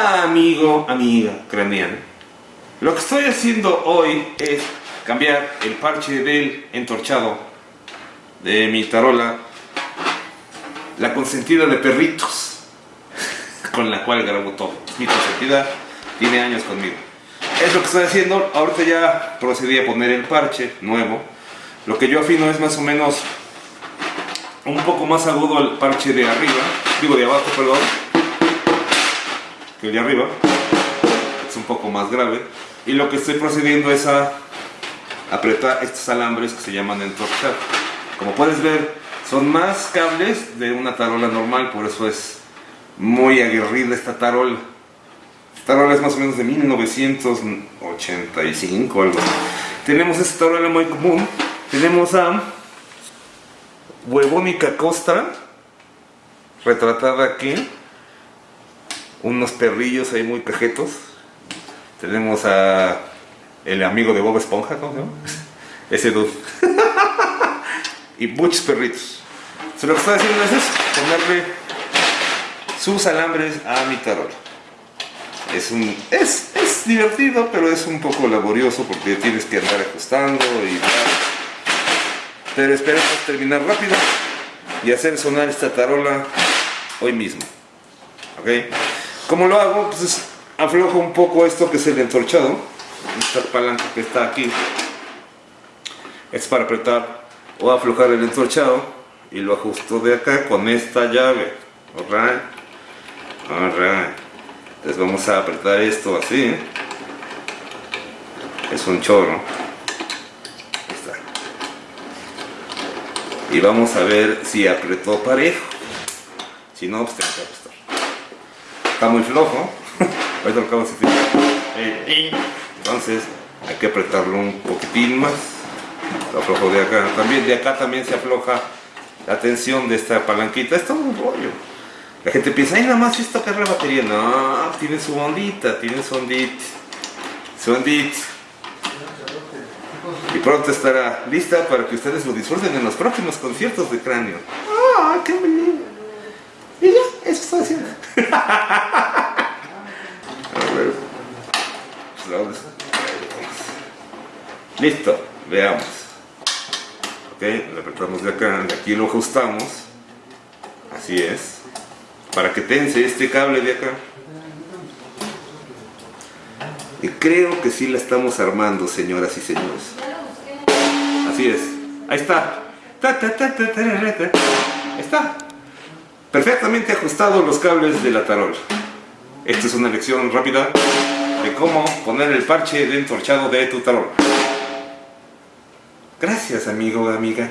Amigo, amiga craneana, lo que estoy haciendo hoy es cambiar el parche del entorchado de mi tarola, la consentida de perritos, con la cual grabo todo. Mi consentida tiene años conmigo. Es lo que estoy haciendo, ahorita ya procedí a poner el parche nuevo. Lo que yo afino es más o menos un poco más agudo el parche de arriba, digo de abajo, perdón que el de arriba. Es un poco más grave. Y lo que estoy procediendo es a apretar estos alambres que se llaman entorchar. Como puedes ver son más cables de una tarola normal por eso es muy aguerrida esta tarola. Esta tarola es más o menos de 1985 algo tenemos esta tarola muy común. Tenemos a Huevónica Costra retratada aquí unos perrillos ahí muy cajetos. Tenemos a el amigo de Bob Esponja, ¿cómo se llama? Ese dude. y muchos perritos. So, lo que estoy haciendo es ponerle sus alambres a mi tarola. Es, un, es, es divertido, pero es un poco laborioso porque tienes que andar ajustando y Pero esperemos terminar rápido y hacer sonar esta tarola hoy mismo. ¿Ok? ¿Cómo lo hago? Pues aflojo un poco esto que es el entorchado. Esta palanca que está aquí. Es para apretar o aflojar el entorchado. Y lo ajusto de acá con esta llave. Alright. Alright. Entonces vamos a apretar esto así. Es un chorro. Y vamos a ver si apretó parejo. Si no, pues está muy flojo. Ahorita lo acabo de entonces hay que apretarlo un poquitín más. Lo aflojo de acá también. De acá también se afloja la tensión de esta palanquita. Es todo un rollo. La gente piensa ay nada más esto que es la batería no tiene su ondita tiene su ondita su ondita. Y pronto estará lista para que ustedes lo disfruten en los próximos conciertos de cráneo. ¡ah, qué bello! y ya, eso está haciendo a ver. Listo, veamos. Ok, lo apretamos de acá, de aquí lo ajustamos. Así es. Para que tense este cable de acá. Y creo que sí la estamos armando, señoras y señores. Así es. Ahí está. Está perfectamente ajustados los cables de la tarola. Esta es una lección rápida de cómo poner el parche de entorchado de tu tarola. Gracias amigo o amiga